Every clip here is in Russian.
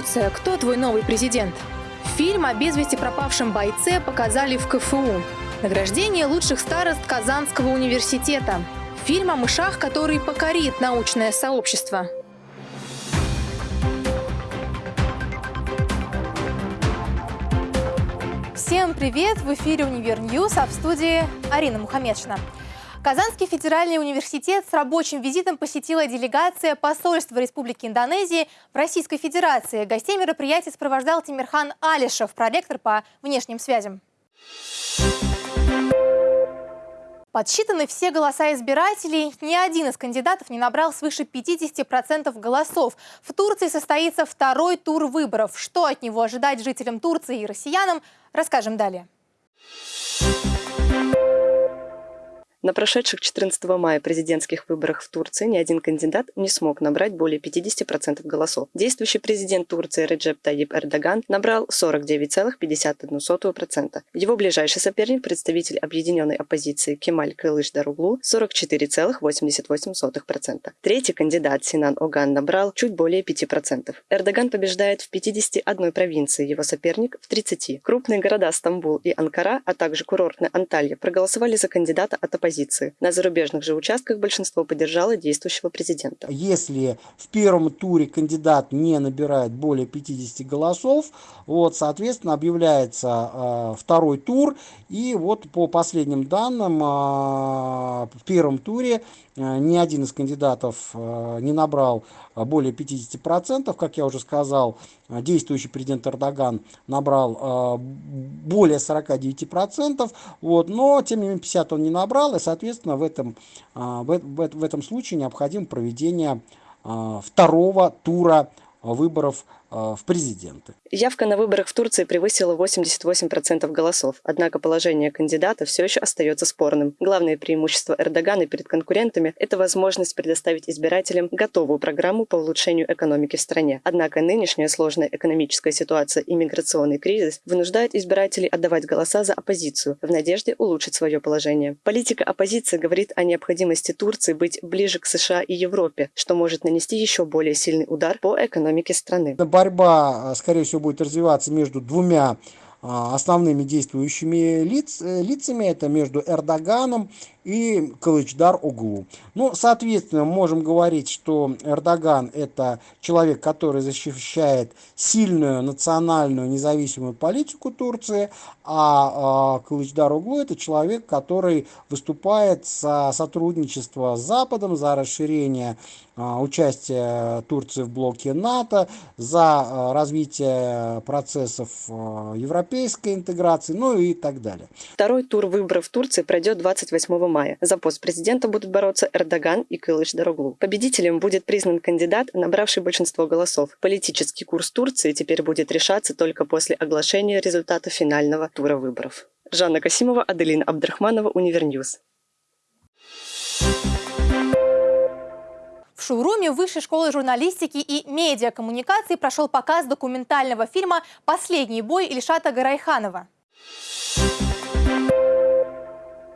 Турция. Кто твой новый президент? Фильм о без вести пропавшем бойце показали в КФУ. Награждение лучших старост Казанского университета. Фильм о мышах, который покорит научное сообщество. Всем привет! В эфире «Univer News», а в студии Арина Мухамедшина. Казанский федеральный университет с рабочим визитом посетила делегация посольства Республики Индонезии в Российской Федерации. Гостей мероприятия сопровождал Тимирхан Алишев, проректор по внешним связям. Подсчитаны все голоса избирателей. Ни один из кандидатов не набрал свыше 50% голосов. В Турции состоится второй тур выборов. Что от него ожидать жителям Турции и россиянам, расскажем далее. На прошедших 14 мая президентских выборах в Турции ни один кандидат не смог набрать более 50% голосов. Действующий президент Турции Реджеп Таyyip Эрдоган набрал 49,51%. Его ближайший соперник, представитель объединенной оппозиции Кемаль Кылыш Даруглу, 44,88%. Третий кандидат Синан Оган набрал чуть более 5%. Эрдоган побеждает в 51 провинции, его соперник в 30. Крупные города Стамбул и Анкара, а также курортная Анталья проголосовали за кандидата от оппозиции оппозиции. На зарубежных же участках большинство поддержало действующего президента. Если в первом туре кандидат не набирает более 50 голосов, вот, соответственно, объявляется э, второй тур. И вот по последним данным, э, в первом туре ни один из кандидатов э, не набрал более 50%. Как я уже сказал, действующий президент Эрдоган набрал более 49%. Вот, но, тем не менее, 50 он не набрал соответственно, в этом, в, в, в этом случае необходимо проведение второго тура выборов в президенты. Явка на выборах в Турции превысила 88% голосов, однако положение кандидата все еще остается спорным. Главное преимущество Эрдогана перед конкурентами – это возможность предоставить избирателям готовую программу по улучшению экономики в стране. Однако нынешняя сложная экономическая ситуация и миграционный кризис вынуждают избирателей отдавать голоса за оппозицию в надежде улучшить свое положение. Политика оппозиции говорит о необходимости Турции быть ближе к США и Европе, что может нанести еще более сильный удар по экономике страны борьба, скорее всего, будет развиваться между двумя а, основными действующими лиц, э, лицами, это между Эрдоганом и Кылычдар Углу. Ну, соответственно, можем говорить, что Эрдоган это человек, который защищает сильную национальную независимую политику Турции, а, а Кылычдароглу это человек, который выступает за сотрудничество с Западом, за расширение а, участия Турции в блоке НАТО, за а, развитие процессов а, европейской интеграции, ну и так далее. Второй тур выборов в Турции пройдет 28 мая. За пост президента будут бороться Эрдоган и Кылычдароглу. Победителем будет признан кандидат, набравший большинство голосов. Политический курс Турции теперь будет решаться только после оглашения результата финального тура выборов. Жанна Касимова, Аделина Абдрахманова, Univer News. Шоуруме Высшей школы журналистики и медиакоммуникации прошел показ документального фильма «Последний бой» Ильшата Гарайханова.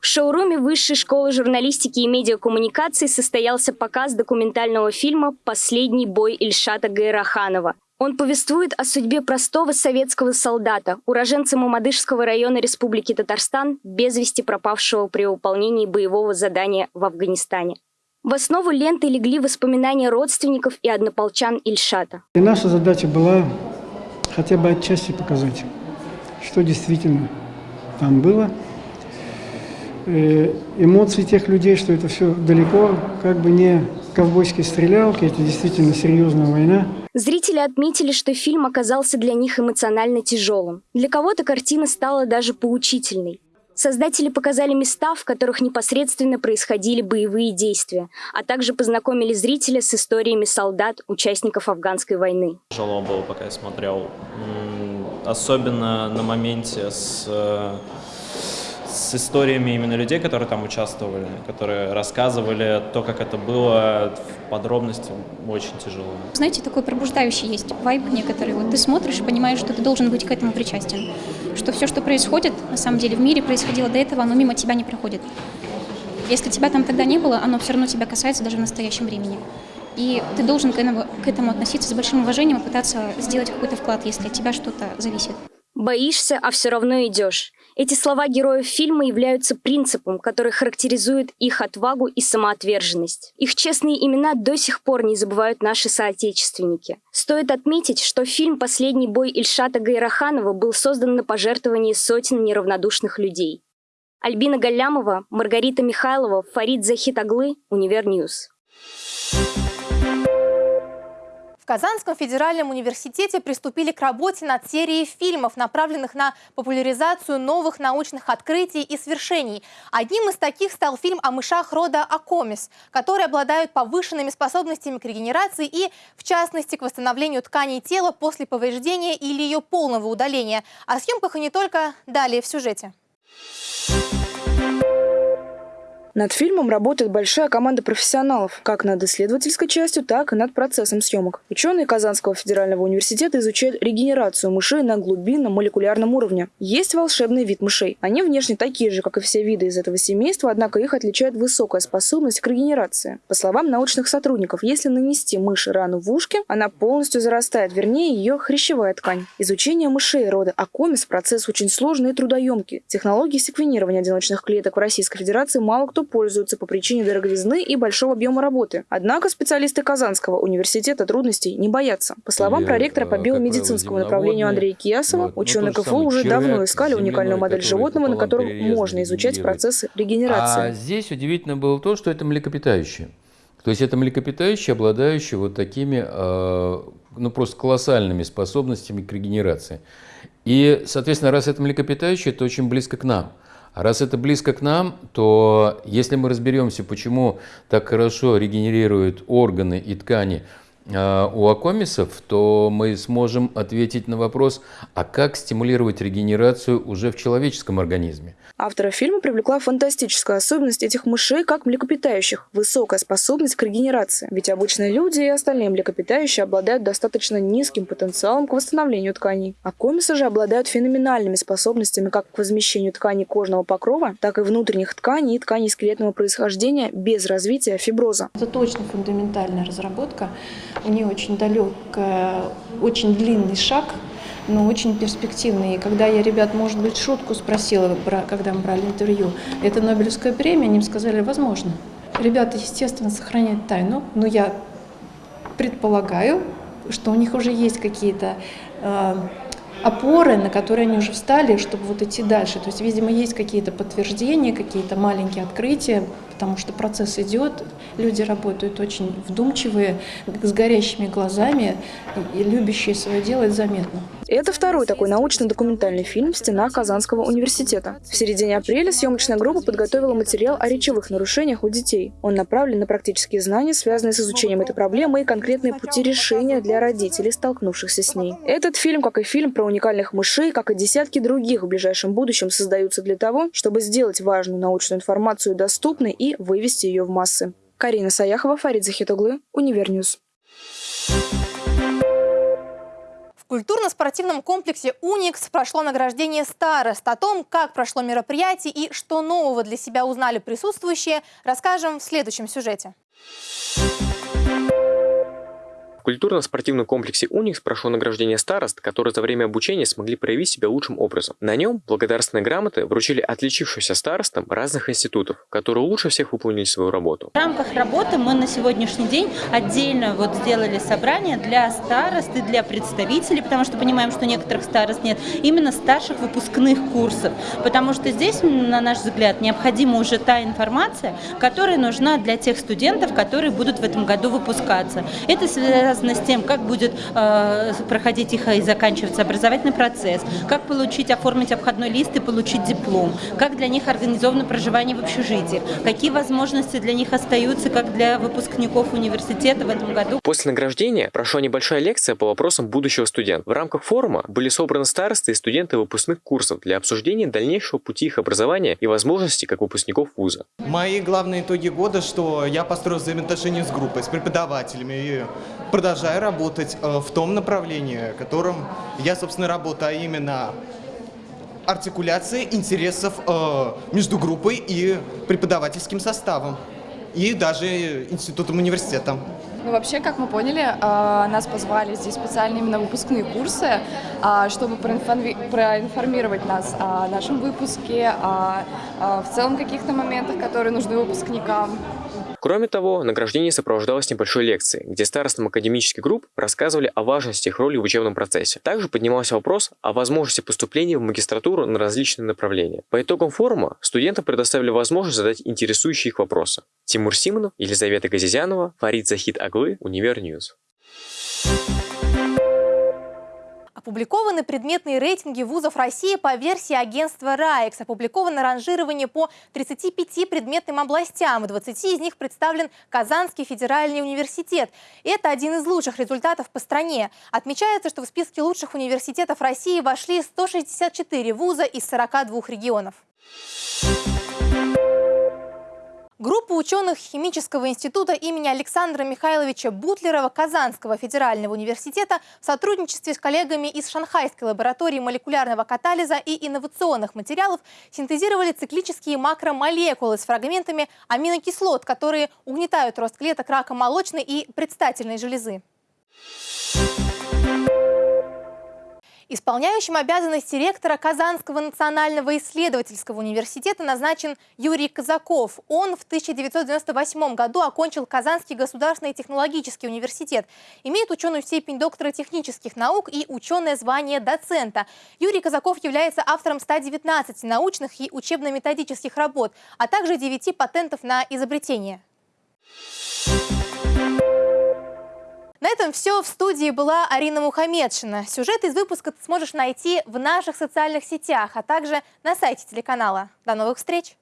В шоуруме Высшей школы журналистики и медиакоммуникации состоялся показ документального фильма «Последний бой Ильшата Гайраханова». Он повествует о судьбе простого советского солдата, уроженца Мамадышского района Республики Татарстан, без вести пропавшего при выполнении боевого задания в Афганистане. В основу ленты легли воспоминания родственников и однополчан Ильшата. И наша задача была хотя бы отчасти показать, что действительно там было – Э, эмоции тех людей, что это все далеко, как бы не ковбойские стрелялки, это действительно серьезная война. Зрители отметили, что фильм оказался для них эмоционально тяжелым. Для кого-то картина стала даже поучительной. Создатели показали места, в которых непосредственно происходили боевые действия, а также познакомили зрителя с историями солдат, участников афганской войны. Тяжело было, пока я смотрел. Особенно на моменте с э, с историями именно людей, которые там участвовали, которые рассказывали то, как это было в подробности, очень тяжело. Знаете, такой пробуждающий есть вайб некоторый. Вот ты смотришь и понимаешь, что ты должен быть к этому причастен. Что все, что происходит, на самом деле в мире происходило до этого, оно мимо тебя не проходит. Если тебя там тогда не было, оно все равно тебя касается даже в настоящем времени. И ты должен к этому, относиться с большим уважением и пытаться сделать какой-то вклад, если от тебя что-то зависит. Боишься, а все равно идешь. Эти слова героев фильма являются принципом, который характеризует их отвагу и самоотверженность. Их честные имена до сих пор не забывают наши соотечественники. Стоит отметить, что фильм «Последний бой» Ильшата Гайраханова был создан на пожертвовании сотен неравнодушных людей. Альбина Галямова, Маргарита Михайлова, Фарид Захитаглы, Univer News. Казанском федеральном университете приступили к работе над серией фильмов, направленных на популяризацию новых научных открытий и свершений. Одним из таких стал фильм о мышах рода Acomys, которые обладают повышенными способностями к регенерации и, в частности, к восстановлению тканей тела после повреждения или ее полного удаления. О съемках и не только далее в сюжете. Над фильмом работает большая команда профессионалов, как над исследовательской частью, так и над процессом съемок. Ученые Казанского федерального университета изучают регенерацию мышей на глубинном молекулярном уровне. Есть волшебный вид мышей. Они внешне такие же, как и все виды из этого семейства, однако их отличает высокая способность к регенерации. По словам научных сотрудников, если нанести мыши рану в ушке, она полностью зарастает, вернее, ее хрящевая ткань. Изучение мышей рода Акомис – процесс очень сложный и трудоемкий. Технологии секвенирования одиночных клеток в Российской Федерации мало кто пользуются по причине дороговизны и большого объема работы. Однако специалисты Казанского университета трудностей не боятся. По словам проректора по биомедицинскому направлению Андрея Киясова, вот, ученые КФУ уже давно искали уникальную модель животного, на котором можно изучать процессы регенерации. А здесь удивительно было то, что это млекопитающие. То есть это млекопитающие, обладающие вот такими, э, ну просто колоссальными способностями к регенерации. И, соответственно, раз это млекопитающие, это очень близко к нам. А раз это близко к нам, то если мы разберемся, почему так хорошо регенерируют органы и ткани у акомисов, то мы сможем ответить на вопрос, а как стимулировать регенерацию уже в человеческом организме. Автора фильма привлекла фантастическая особенность этих мышей как млекопитающих – высокая способность к регенерации. Ведь обычные люди и остальные млекопитающие обладают достаточно низким потенциалом к восстановлению тканей. А комисы же обладают феноменальными способностями как к возмещению тканей кожного покрова, так и внутренних тканей и тканей скелетного происхождения без развития фиброза. Это точно фундаментальная разработка. У нее очень далекая, очень длинный шаг – но очень перспективный. И когда я ребят, может быть, шутку спросила, когда мы брали интервью, это Нобелевская премия, они сказали, возможно. Ребята, естественно, сохраняют тайну, но я предполагаю, что у них уже есть какие-то э, опоры, на которые они уже встали, чтобы вот идти дальше. То есть, видимо, есть какие-то подтверждения, какие-то маленькие открытия, потому что процесс идет, люди работают очень вдумчивые, с горящими глазами и любящие свое дело, это заметно. Это второй такой научно-документальный фильм в стенах Казанского университета. В середине апреля съемочная группа подготовила материал о речевых нарушениях у детей. Он направлен на практические знания, связанные с изучением этой проблемы и конкретные пути решения для родителей, столкнувшихся с ней. Этот фильм, как и фильм про уникальных мышей, как и десятки других в ближайшем будущем, создаются для того, чтобы сделать важную научную информацию доступной и вывести ее в массы. Карина Саяхова, Фарид Захитуглы, Univer News. В культурно-спортивном комплексе «Уникс» прошло награждение старост. О том, как прошло мероприятие и что нового для себя узнали присутствующие, расскажем в следующем сюжете. В культурно-спортивном комплексе «Уникс» прошло награждение старост, которые за время обучения смогли проявить себя лучшим образом. На нем благодарственные грамоты вручили отличившимся старостам разных институтов, которые лучше всех выполнили свою работу. В рамках работы мы на сегодняшний день отдельно вот сделали собрание для старост и для представителей, потому что понимаем, что некоторых старост нет, именно старших выпускных курсов, потому что здесь, на наш взгляд, необходима уже та информация, которая нужна для тех студентов, которые будут в этом году выпускаться. Это связано с тем, как будет э, проходить их и заканчиваться образовательный процесс, как получить, оформить обходной лист и получить диплом, как для них организовано проживание в общежитии, какие возможности для них остаются, как для выпускников университета в этом году. После награждения прошла небольшая лекция по вопросам будущего студента. В рамках форума были собраны старосты и студенты выпускных курсов для обсуждения дальнейшего пути их образования и возможностей как выпускников вуза. Мои главные итоги года, что я построил взаимоотношения с группой, с преподавателями и продолжаю работать э, в том направлении, которым я, собственно, работаю, а именно артикуляция интересов э, между группой и преподавательским составом, и даже институтом университетом. Ну, вообще, как мы поняли, а, нас позвали здесь специально именно выпускные курсы, чтобы проинформировать нас о нашем выпуске, о, в целом каких-то моментах, которые нужны выпускникам. Кроме того, награждение сопровождалось небольшой лекцией, где старостам академических групп рассказывали о важности их роли в учебном процессе. Также поднимался вопрос о возможности поступления в магистратуру на различные направления. По итогам форума студентам предоставили возможность задать интересующие их вопросы. Тимур Симонов, Елизавета Газизянова, Фарид Захид Аглы, Univer News. Опубликованы предметные рейтинги вузов России по версии агентства РАЭКС. Опубликовано ранжирование по 35 предметным областям. В 20 из них представлен Казанский федеральный университет. Это один из лучших результатов по стране. Отмечается, что в списке лучших университетов России вошли 164 вуза из 42 регионов. Группа ученых Химического института имени Александра Михайловича Бутлерова Казанского федерального университета в сотрудничестве с коллегами из Шанхайской лаборатории молекулярного катализа и инновационных материалов синтезировали циклические макромолекулы с фрагментами аминокислот, которые угнетают рост клеток рака молочной и предстательной железы. Исполняющим обязанности ректора Казанского национального исследовательского университета назначен Юрий Казаков. Он в 1998 году окончил Казанский государственный технологический университет. Имеет ученую степень доктора технических наук и ученое звание доцента. Юрий Казаков является автором 119 научных и учебно-методических работ, а также 9 патентов на изобретение. На этом все. В студии была Арина Мухамедшина. Сюжет из выпуска ты сможешь найти в наших социальных сетях, а также на сайте телеканала. До новых встреч!